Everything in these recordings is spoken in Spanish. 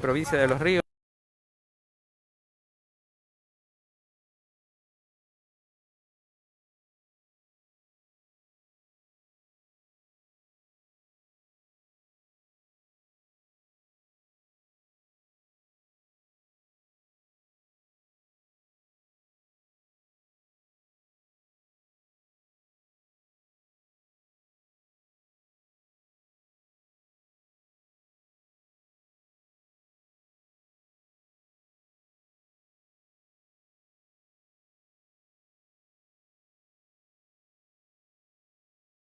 Provincia de Los Ríos.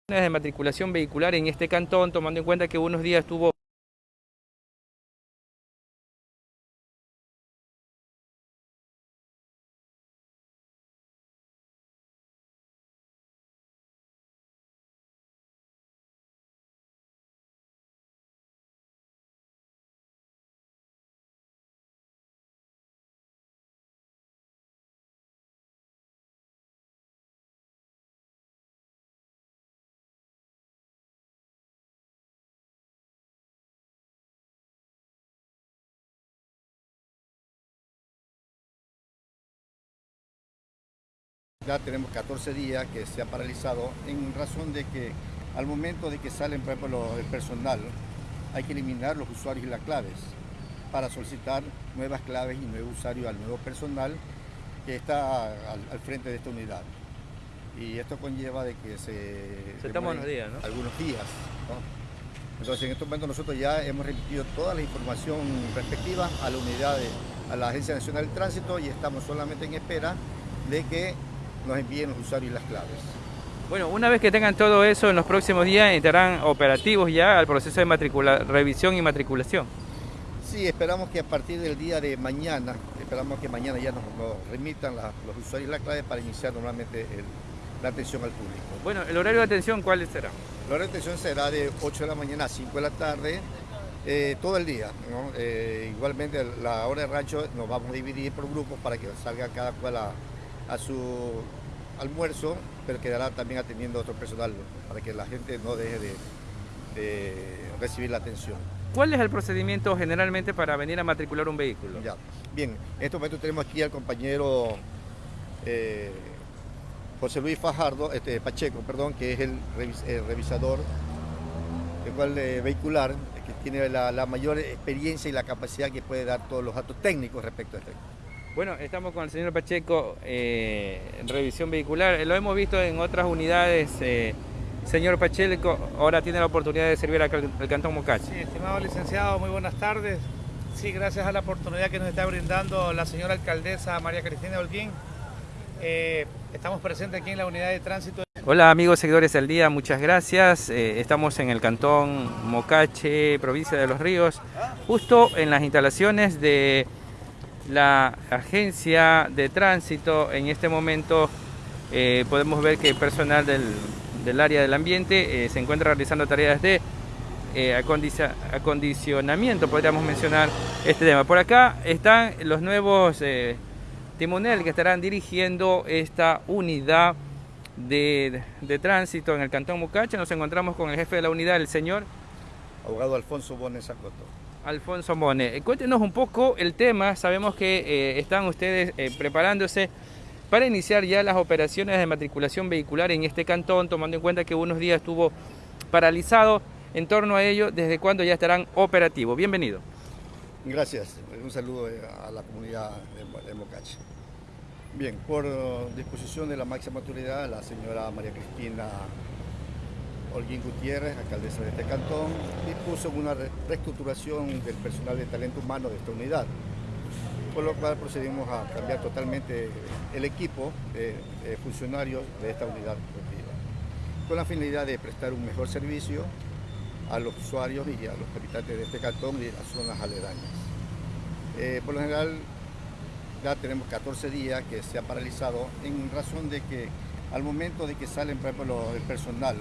De matriculación vehicular en este cantón, tomando en cuenta que unos días estuvo Ya tenemos 14 días que se ha paralizado en razón de que al momento de que salen, por ejemplo, el personal, hay que eliminar los usuarios y las claves para solicitar nuevas claves y nuevo usuario al nuevo personal que está al, frente de esta unidad. Y esto conlleva de que se... Se toman unos días, ¿no? Algunos días, Entonces en este momento nosotros ya hemos remitido toda la información respectiva a la unidad, a la Agencia Nacional del Tránsito y estamos solamente en espera de que nos envíen los usuarios y las claves. Bueno, una vez que tengan todo eso, en los próximos días estarán operativos ya al proceso de revisión y matriculación. Sí, esperamos que a partir del día de mañana, esperamos que mañana ya nos, remitan los usuarios y las claves para iniciar normalmente la atención al público. Bueno, ¿el horario de atención cuál será? El horario de atención será de 8 de la mañana a 5 de la tarde, eh, todo el día. Eh, igualmente la hora de rancho nos vamos a dividir por grupos para que salga cada cual a, a su almuerzo, pero quedará también atendiendo a otro personal para que la gente no deje de, recibir la atención. ¿Cuál es el procedimiento generalmente para venir a matricular un vehículo? Ya, bien, en este momento tenemos aquí al compañero eh, José Luis Fajardo, este, Pacheco, perdón, que es el, revisador cual, eh, vehicular, que tiene la, la mayor experiencia y la capacidad que puede dar todos los datos técnicos respecto a esto. Bueno, estamos con el señor Pacheco eh, en revisión vehicular. Lo hemos visto en otras unidades. Eh, señor Pacheco, ahora tiene la oportunidad de servir al, Cantón Mocache. Sí, estimado licenciado, muy buenas tardes. Sí, gracias a la oportunidad que nos está brindando la señora alcaldesa María Cristina Holguín. Eh, estamos presentes aquí en la unidad de tránsito. Hola amigos seguidores del día, muchas gracias. estamos en el Cantón Mocache, provincia de Los Ríos, justo en las instalaciones de la agencia de tránsito en este momento eh, podemos ver que el personal del, área del ambiente eh, se encuentra realizando tareas de eh, acondicionamiento, podríamos mencionar este tema. Por acá están los nuevos timonel que estarán dirigiendo esta unidad de, tránsito en el Cantón Mucache. Nos encontramos con el jefe de la unidad, el señor... Abogado Alfonso Bones Acoto. Alfonso Mone. Eh, cuéntenos un poco el tema, sabemos que eh, están ustedes eh, preparándose para iniciar ya las operaciones de matriculación vehicular en este cantón, tomando en cuenta que unos días estuvo paralizado en torno a ello, desde cuándo ya estarán operativos. Bienvenido. Gracias, un saludo a la comunidad de Mocache. Bien, por disposición de la máxima autoridad, la señora María Cristina Holguín Gutiérrez, alcaldesa de este cantón, dispuso una reestructuración del personal de talento humano de esta unidad, por lo cual procedimos a cambiar totalmente el equipo de, funcionarios de esta unidad con la finalidad de prestar un mejor servicio a los usuarios y a los habitantes de este cantón y las zonas aledañas. Eh, por lo general, ya tenemos 14 días que se ha paralizado en razón de que al momento de que salen, por ejemplo, el personal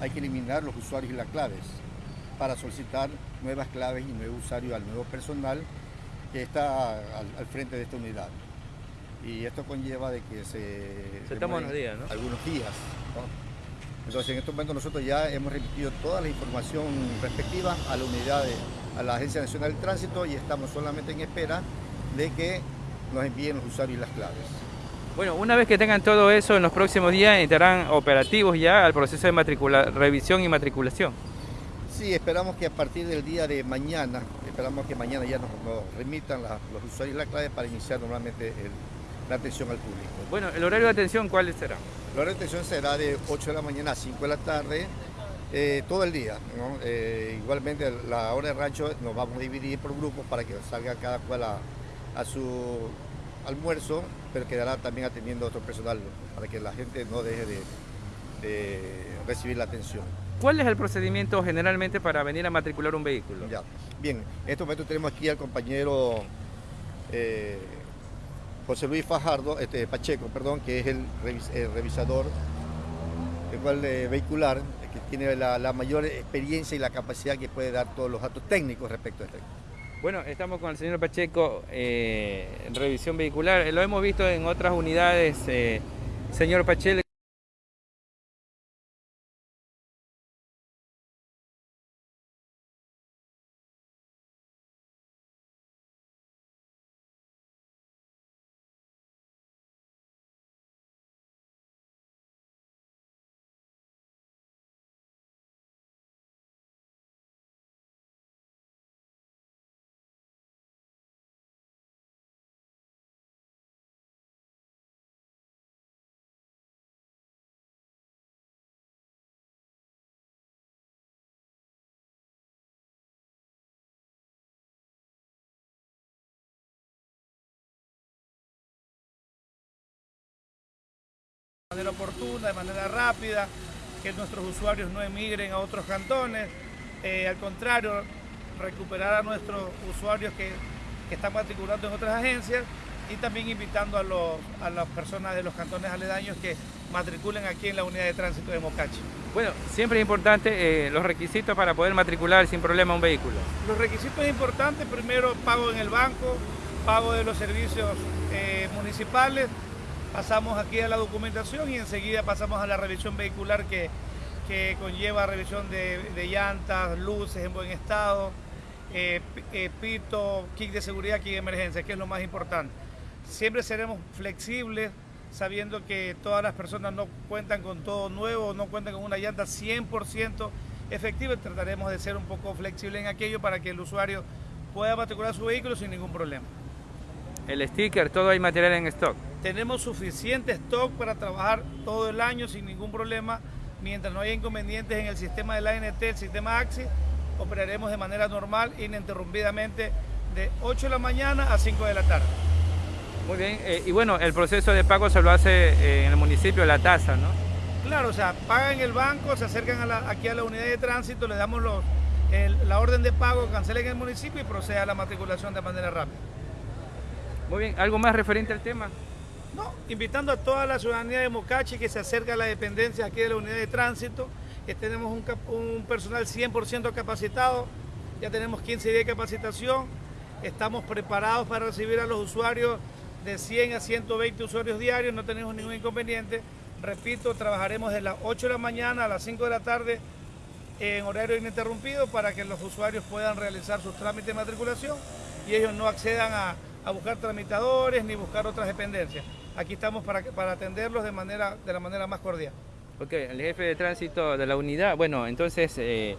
hay que eliminar los usuarios y las claves para solicitar nuevas claves y nuevo usuario al nuevo personal que está al, frente de esta unidad. Y esto conlleva de que se... Se toman unos días, ¿no? Algunos días. Entonces en este momento nosotros ya hemos remitido toda la información respectiva a la unidad, a la Agencia Nacional del Tránsito y estamos solamente en espera de que nos envíen los usuarios y las claves. Bueno, una vez que tengan todo eso, en los próximos días estarán operativos ya al proceso de matricula revisión y matriculación. Sí, esperamos que a partir del día de mañana, esperamos que mañana ya nos, nos remitan la, los usuarios y la clave para iniciar normalmente el, la atención al público. Bueno, ¿el horario de atención cuál será? El horario de atención será de 8 de la mañana a 5 de la tarde, eh, todo el día. ¿no? Eh, igualmente la hora de rancho nos vamos a dividir por grupos para que salga cada cual a, a su almuerzo, pero quedará también atendiendo a otro personal para que la gente no deje de, de recibir la atención. ¿Cuál es el procedimiento generalmente para venir a matricular un vehículo? Ya. Bien, en este momento tenemos aquí al compañero eh, José Luis Fajardo, este, Pacheco, perdón, que es el, revis, el revisador el cual, eh, vehicular, que tiene la, la, mayor experiencia y la capacidad que puede dar todos los datos técnicos respecto a esto. Bueno, estamos con el señor Pacheco eh, revisión vehicular. Lo hemos visto en otras unidades, eh, señor Pacheco. De manera oportuna, de manera rápida, que nuestros usuarios no emigren a otros cantones, eh, al contrario, recuperar a nuestros usuarios que, que, están matriculando en otras agencias y también invitando a, los, a las personas de los cantones aledaños que matriculen aquí en la unidad de tránsito de Mocache. Bueno, siempre es importante eh, los requisitos para poder matricular sin problema un vehículo. Los requisitos importantes, primero pago en el banco, pago de los servicios eh, municipales, pasamos aquí a la documentación y enseguida pasamos a la revisión vehicular que, que conlleva revisión de, llantas, luces en buen estado, eh, eh, pito, kit de seguridad, kit de emergencia, que es lo más importante. Siempre seremos flexibles, sabiendo que todas las personas no cuentan con todo nuevo, no cuentan con una llanta 100% efectiva, trataremos de ser un poco flexibles en aquello para que el usuario pueda matricular su vehículo sin ningún problema. El sticker, todo hay material en stock. Tenemos suficiente stock para trabajar todo el año sin ningún problema. Mientras no haya inconvenientes en el sistema de la ANT, el sistema AXI, operaremos de manera normal, ininterrumpidamente, de 8 de la mañana a 5 de la tarde. Muy bien, eh, y bueno, el proceso de pago se lo hace eh, en el municipio, la tasa, ¿no? Claro, o sea, pagan el banco, se acercan a la, aquí a la unidad de tránsito, le damos los, el, la orden de pago, cancelen en el municipio y procede a la matriculación de manera rápida. Muy bien, ¿algo más referente al tema? No, invitando a toda la ciudadanía de Mocachi que se acerque a la dependencia aquí de la unidad de tránsito, que tenemos un, personal 100% capacitado, ya tenemos 15 días de capacitación, estamos preparados para recibir a los usuarios de 100 a 120 usuarios diarios, no tenemos ningún inconveniente. Repito, trabajaremos de las 8 de la mañana a las 5 de la tarde en horario ininterrumpido para que los usuarios puedan realizar sus trámites de matriculación y ellos no accedan a buscar tramitadores ni buscar otras dependencias. Aquí estamos para, para atenderlos de, manera, de la manera más cordial. Ok, el jefe de tránsito de la unidad, bueno, entonces eh,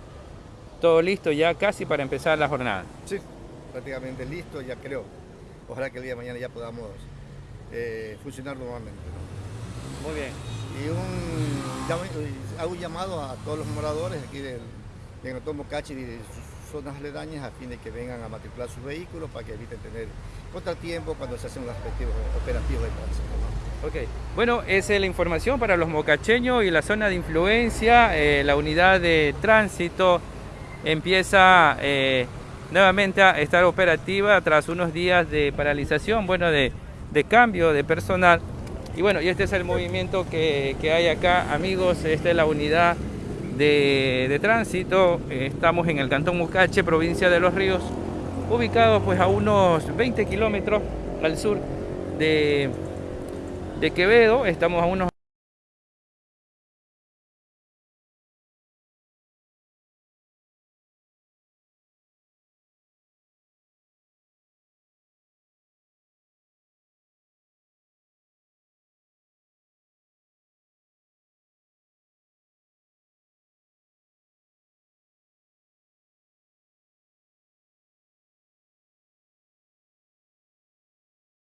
todo listo ya casi para empezar la jornada. Sí, prácticamente listo, ya creo. Ojalá que el día de mañana ya podamos eh, funcionar nuevamente. ¿no? Muy bien. Y un, hago un llamado a todos los moradores aquí del, Otomo Cachi y de sus zonas aledañas a fin de que vengan a matricular sus vehículos para que eviten tener contratiempo cuando se hacen los respectivos operativos de tránsito. ¿no? Ok, bueno, esa es la información para los mocacheños y la zona de influencia. Eh, la unidad de tránsito empieza eh, nuevamente a estar operativa tras unos días de paralización, bueno, de, de cambio de personal. Y bueno, y este es el movimiento que, que hay acá, amigos, esta es la unidad de, tránsito. Eh, estamos en el Cantón Mucache, provincia de Los Ríos, ubicado pues a unos 20 kilómetros al sur de, de Quevedo. Estamos a unos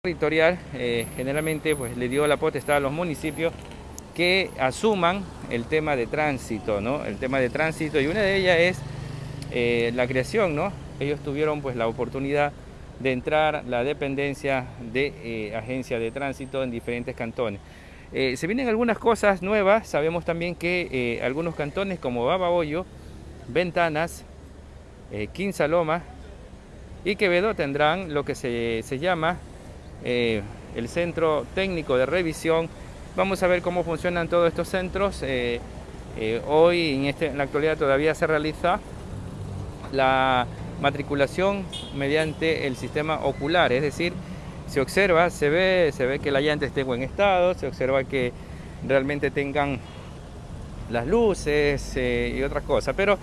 territorial eh, generalmente pues le dio la potestad a los municipios que asuman el tema de tránsito, ¿no? El tema de tránsito y una de ellas es eh, la creación, ¿no? Ellos tuvieron pues la oportunidad de entrar la dependencia de eh, agencia de tránsito en diferentes cantones. se vienen algunas cosas nuevas, sabemos también que algunos cantones como Babahoyo, Ventanas, Quinsaloma y Quevedo tendrán lo que se, se llama eh, el Centro Técnico de Revisión. Vamos a ver cómo funcionan todos estos centros. Eh, eh, hoy, en, este, en la actualidad, todavía se realiza la matriculación mediante el sistema ocular, es decir, se observa, se ve, se ve que la llanta esté en buen estado, se observa que realmente tengan las luces y otras cosas, pero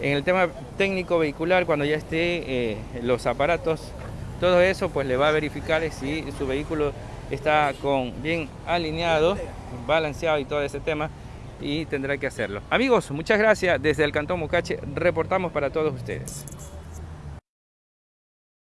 en el tema técnico vehicular, cuando ya esté los aparatos todo eso pues le va a verificar si su vehículo está con bien alineado, balanceado y todo ese tema y tendrá que hacerlo. Amigos, muchas gracias. Desde el Cantón Mocache reportamos para todos ustedes.